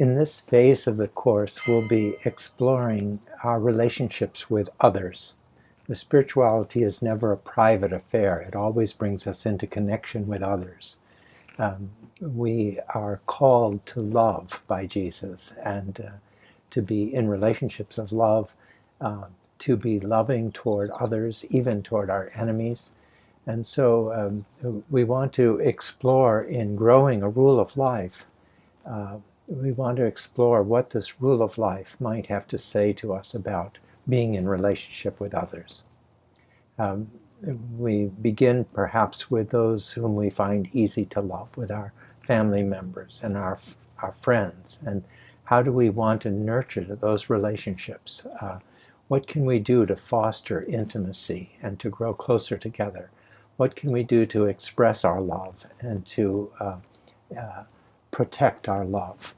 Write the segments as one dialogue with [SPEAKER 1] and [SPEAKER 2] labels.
[SPEAKER 1] in this phase of the course, we'll be exploring our relationships with others. The spirituality is never a private affair. It always brings us into connection with others. Um, we are called to love by Jesus and uh, to be in relationships of love, uh, to be loving toward others, even toward our enemies. And so um, we want to explore in growing a rule of life. Uh, we want to explore what this rule of life might have to say to us about being in relationship with others. Um, we begin perhaps with those whom we find easy to love, with our family members and our, our friends. And how do we want to nurture those relationships? Uh, what can we do to foster intimacy and to grow closer together? What can we do to express our love and to uh, uh, protect our love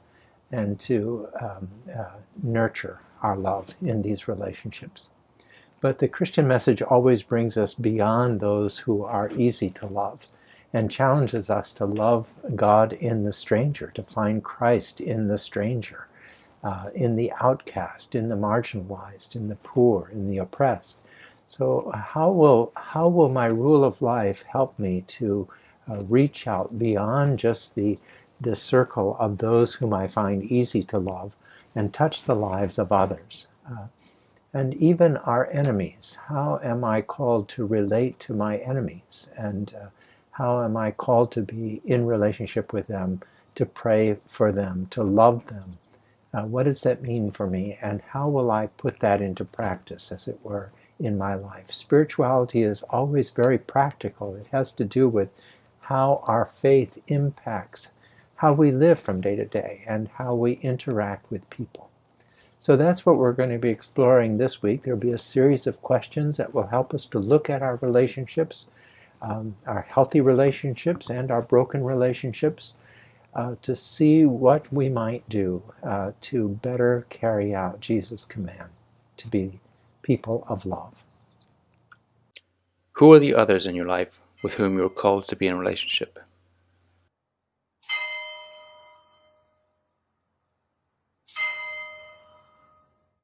[SPEAKER 1] and to um, uh, nurture our love in these relationships? But the Christian message always brings us beyond those who are easy to love and challenges us to love God in the stranger, to find Christ in the stranger, uh, in the outcast, in the marginalized, in the poor, in the oppressed. So how will, how will my rule of life help me to uh, reach out beyond just the, the circle of those whom I find easy to love and touch the lives of others? Uh, and even our enemies. How am I called to relate to my enemies? And uh, how am I called to be in relationship with them, to pray for them, to love them? Uh, what does that mean for me? And how will I put that into practice, as it were, in my life? Spirituality is always very practical. It has to do with how our faith impacts how we live from day to day and how we interact with people. So that's what we're going to be exploring this week. There'll be a series of questions that will help us to look at our relationships, um, our healthy relationships and our broken relationships, uh, to see what we might do uh, to better carry out Jesus' command to be people of love.
[SPEAKER 2] Who are the others in your life with whom you're called to be in relationship?